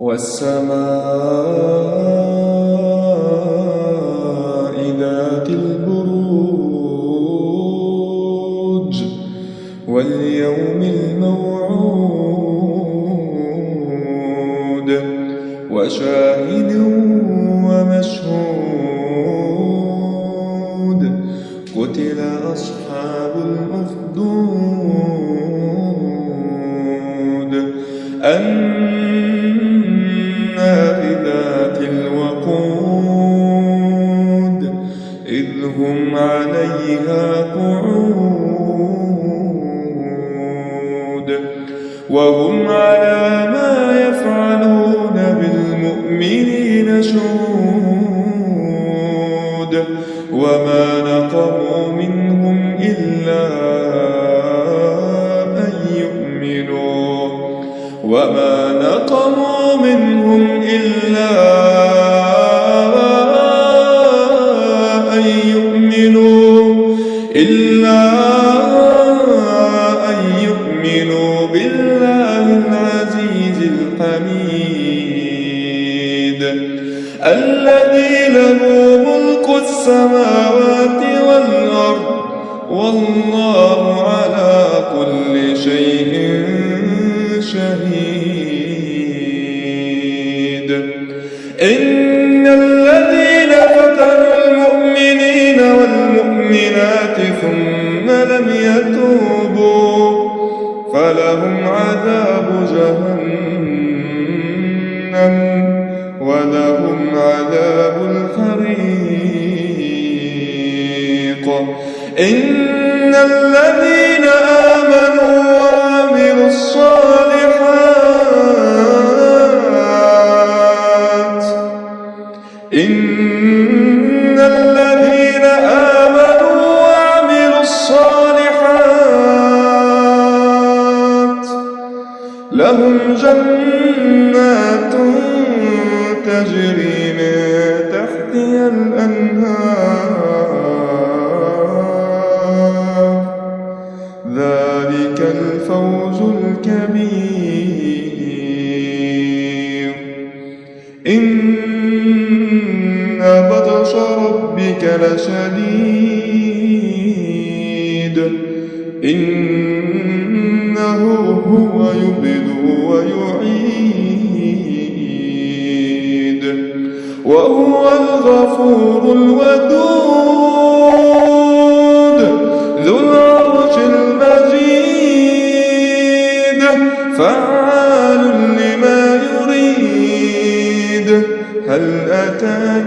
والسماء ذات البروج واليوم الموعود وشاهد ومشهود قتل أصحاب الأخدود النار إذ هم عليها قعود. وهم على ما يفعلون بالمؤمنين شهود. وما نقموا منهم إلا أن يؤمنوا. وما نقموا منهم إلا أن بالله العزيز الحميد. الذي له ملك السماوات والأرض والله على كل شيء شهيد. إن الذين فتنوا المؤمنين والمؤمنات ثم لم يتوبوا فلهم عذاب جهنم ولهم عذاب الحريق. إن الذين آمنوا لهم جنات تجري من تحتها الأنهار. ذلك الفوز الكبير. إن بطش ربك لشديد. إنه هو يبدو ويعيد. وهو الغفور الودود ذو العرش المجيد. فعال لما يريد هل أتاك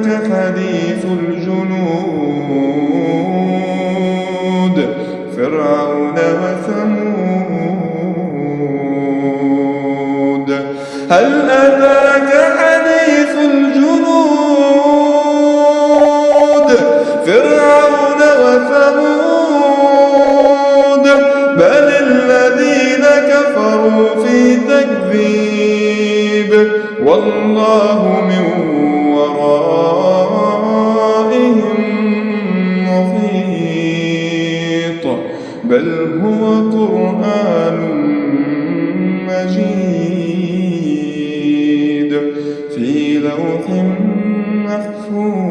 هل أتاك حديث الجنود؟ فرعون وثمود بل الذين كفروا في تكذيب والله من مفهوم